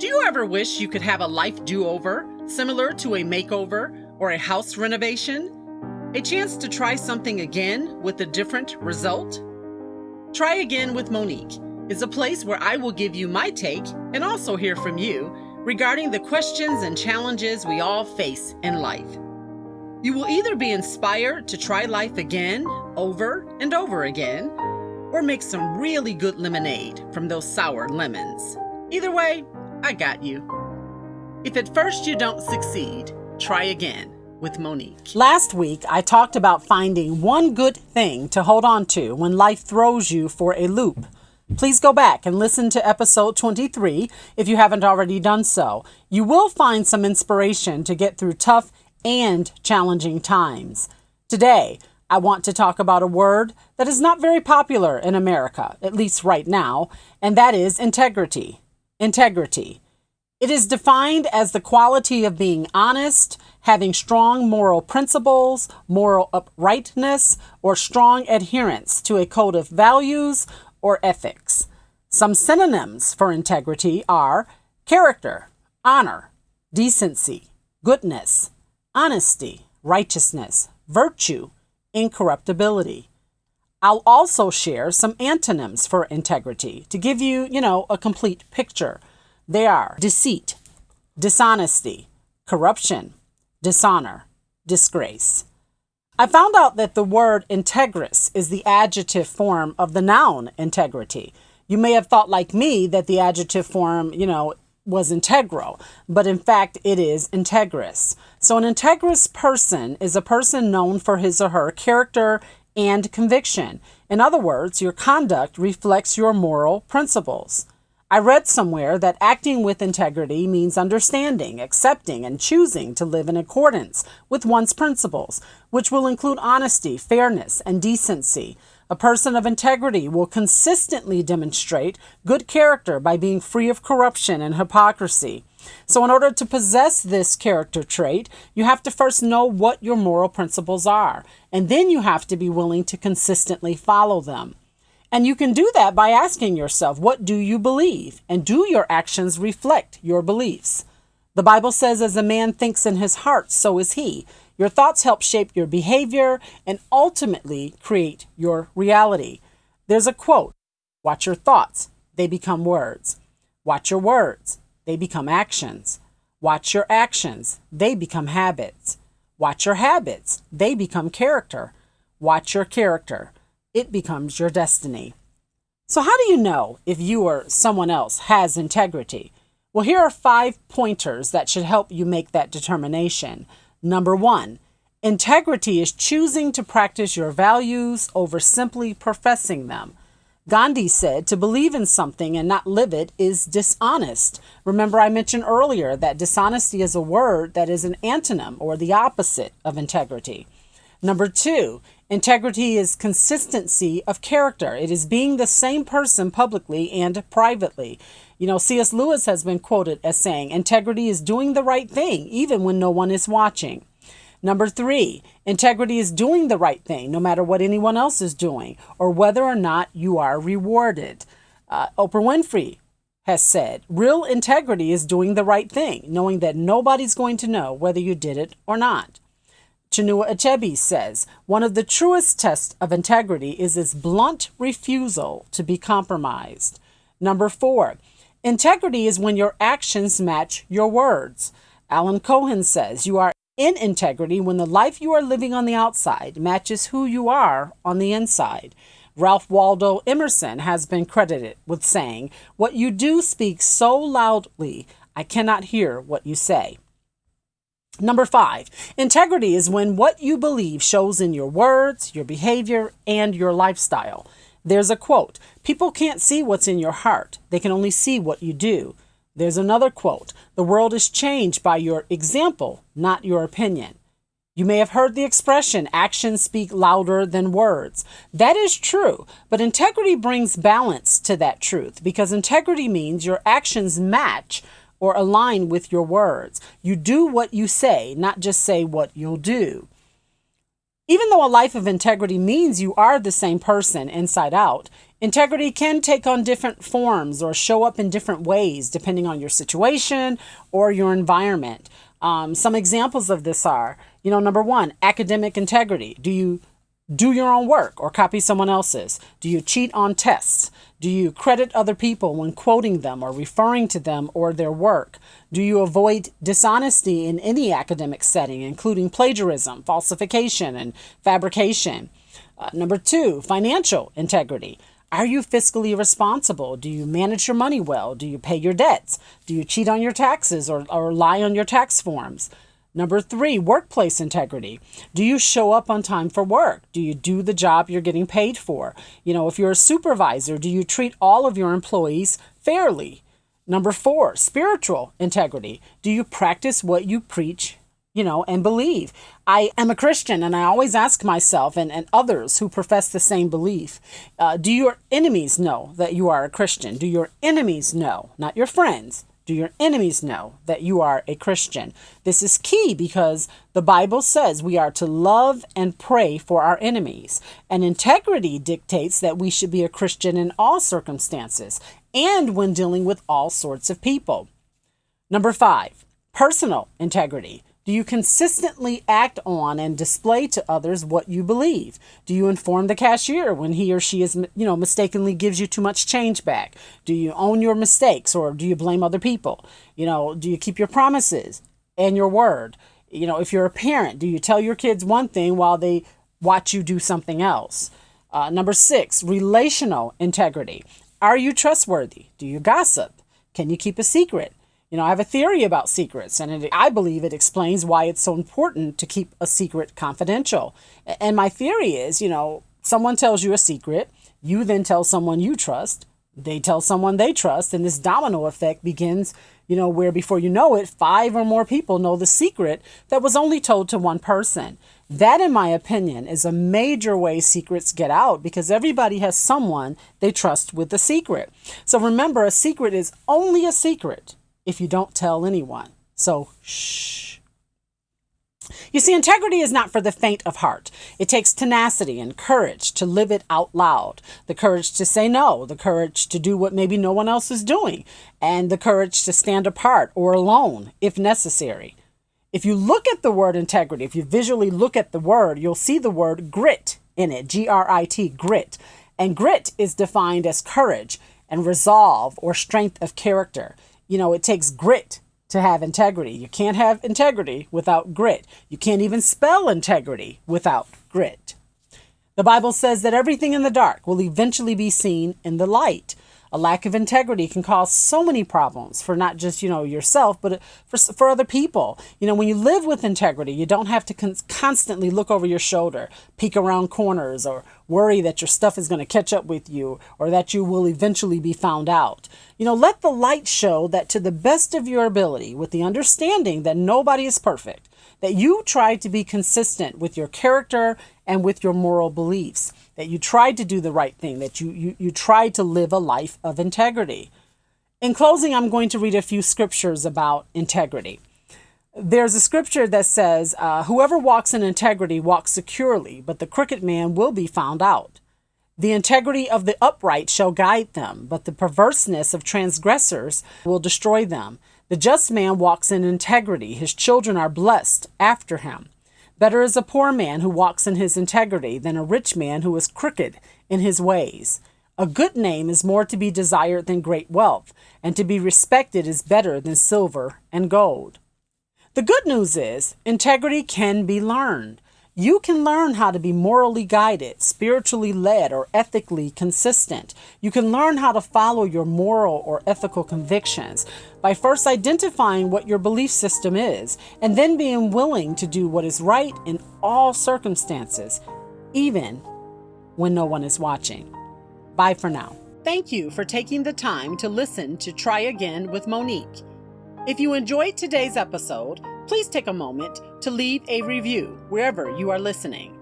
Do you ever wish you could have a life do over, similar to a makeover or a house renovation? A chance to try something again with a different result? Try Again with Monique is a place where I will give you my take and also hear from you regarding the questions and challenges we all face in life. You will either be inspired to try life again, over and over again, or make some really good lemonade from those sour lemons. Either way, I got you. If at first you don't succeed, try again with Monique. Last week, I talked about finding one good thing to hold on to when life throws you for a loop. Please go back and listen to episode 23 if you haven't already done so. You will find some inspiration to get through tough and challenging times. Today, I want to talk about a word that is not very popular in America, at least right now, and that is integrity. Integrity. It is defined as the quality of being honest, having strong moral principles, moral uprightness, or strong adherence to a code of values or ethics. Some synonyms for integrity are character, honor, decency, goodness, honesty, righteousness, virtue, incorruptibility. I'll also share some antonyms for integrity to give you, you know, a complete picture. They are deceit, dishonesty, corruption, dishonor, disgrace. I found out that the word integrous is the adjective form of the noun integrity. You may have thought, like me, that the adjective form, you know, was integral, but in fact, it is integrous. So, an integrous person is a person known for his or her character and conviction. In other words, your conduct reflects your moral principles. I read somewhere that acting with integrity means understanding, accepting, and choosing to live in accordance with one's principles, which will include honesty, fairness, and decency. A person of integrity will consistently demonstrate good character by being free of corruption and hypocrisy. So, in order to possess this character trait, you have to first know what your moral principles are, and then you have to be willing to consistently follow them. And you can do that by asking yourself, what do you believe? And do your actions reflect your beliefs? The Bible says, as a man thinks in his heart, so is he. Your thoughts help shape your behavior and ultimately create your reality. There's a quote Watch your thoughts, they become words. Watch your words, they become actions. Watch your actions, they become habits. Watch your habits, they become character. Watch your character, it becomes your destiny. So, how do you know if you or someone else has integrity? Well, here are five pointers that should help you make that determination. Number one, integrity is choosing to practice your values over simply professing them. Gandhi said to believe in something and not live it is dishonest. Remember, I mentioned earlier that dishonesty is a word that is an antonym or the opposite of integrity. Number two, integrity is consistency of character. It is being the same person publicly and privately. You know, C.S. Lewis has been quoted as saying, integrity is doing the right thing even when no one is watching. Number three, integrity is doing the right thing no matter what anyone else is doing or whether or not you are rewarded. Uh, Oprah Winfrey has said, real integrity is doing the right thing, knowing that nobody's going to know whether you did it or not. Chinua Achebe says, one of the truest tests of integrity is its blunt refusal to be compromised. Number four, integrity is when your actions match your words. Alan Cohen says, you are in integrity when the life you are living on the outside matches who you are on the inside. Ralph Waldo Emerson has been credited with saying, What you do speaks so loudly, I cannot hear what you say. Number five, integrity is when what you believe shows in your words, your behavior, and your lifestyle. There's a quote People can't see what's in your heart, they can only see what you do. There's another quote The world is changed by your example, not your opinion. You may have heard the expression, actions speak louder than words. That is true, but integrity brings balance to that truth because integrity means your actions match or align with your words. You do what you say, not just say what you'll do. Even though a life of integrity means you are the same person inside out, integrity can take on different forms or show up in different ways depending on your situation or your environment. Um, some examples of this are, you know, number one, academic integrity. Do you do your own work or copy someone else's? Do you cheat on tests? Do you credit other people when quoting them or referring to them or their work? Do you avoid dishonesty in any academic setting, including plagiarism, falsification, and fabrication? Uh, number two, financial integrity. Are you fiscally responsible? Do you manage your money well? Do you pay your debts? Do you cheat on your taxes or, or lie on your tax forms? Number three, workplace integrity. Do you show up on time for work? Do you do the job you're getting paid for? You know, if you're a supervisor, do you treat all of your employees fairly? Number four, spiritual integrity. Do you practice what you preach, you know, and believe? I am a Christian and I always ask myself and, and others who profess the same belief uh, do your enemies know that you are a Christian? Do your enemies know, not your friends? Do your enemies know that you are a Christian? This is key because the Bible says we are to love and pray for our enemies. And integrity dictates that we should be a Christian in all circumstances and when dealing with all sorts of people. Number five, personal integrity. Do you consistently act on and display to others what you believe? Do you inform the cashier when he or she is, you know, mistakenly gives you too much change back? Do you own your mistakes or do you blame other people? You know, do you keep your promises and your word? You know, if you're a parent, do you tell your kids one thing while they watch you do something else? Uh, number six, relational integrity. Are you trustworthy? Do you gossip? Can you keep a secret? You know, I have a theory about secrets, and it, I believe it explains why it's so important to keep a secret confidential. And my theory is, you know, someone tells you a secret, you then tell someone you trust, they tell someone they trust, and this domino effect begins, you know, where before you know it, five or more people know the secret that was only told to one person. That, in my opinion, is a major way secrets get out because everybody has someone they trust with the secret. So remember, a secret is only a secret if you don't tell anyone. So, shh. You see, integrity is not for the faint of heart. It takes tenacity and courage to live it out loud, the courage to say no, the courage to do what maybe no one else is doing, and the courage to stand apart or alone if necessary. If you look at the word integrity, if you visually look at the word, you'll see the word grit in it G R I T, grit. And grit is defined as courage and resolve or strength of character you know, it takes grit to have integrity. You can't have integrity without grit. You can't even spell integrity without grit. The Bible says that everything in the dark will eventually be seen in the light. A lack of integrity can cause so many problems for not just, you know, yourself, but for, for other people. You know, when you live with integrity, you don't have to con- constantly look over your shoulder, peek around corners, or worry that your stuff is going to catch up with you or that you will eventually be found out. You know, let the light show that to the best of your ability, with the understanding that nobody is perfect, that you tried to be consistent with your character and with your moral beliefs that you tried to do the right thing, that you, you, you tried to live a life of integrity. In closing, I'm going to read a few scriptures about integrity. There's a scripture that says, uh, Whoever walks in integrity walks securely, but the crooked man will be found out. The integrity of the upright shall guide them, but the perverseness of transgressors will destroy them. The just man walks in integrity, his children are blessed after him. Better is a poor man who walks in his integrity than a rich man who is crooked in his ways. A good name is more to be desired than great wealth, and to be respected is better than silver and gold. The good news is integrity can be learned. You can learn how to be morally guided, spiritually led, or ethically consistent. You can learn how to follow your moral or ethical convictions by first identifying what your belief system is and then being willing to do what is right in all circumstances, even when no one is watching. Bye for now. Thank you for taking the time to listen to Try Again with Monique. If you enjoyed today's episode, please take a moment to leave a review wherever you are listening.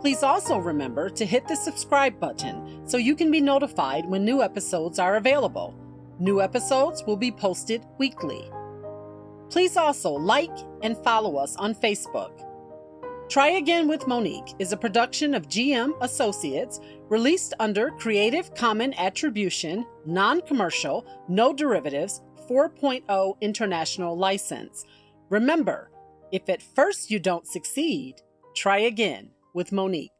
Please also remember to hit the subscribe button so you can be notified when new episodes are available. New episodes will be posted weekly. Please also like and follow us on Facebook. Try Again with Monique is a production of GM Associates released under Creative Common Attribution, Non Commercial, No Derivatives 4.0 International License. Remember, if at first you don't succeed, try again with Monique.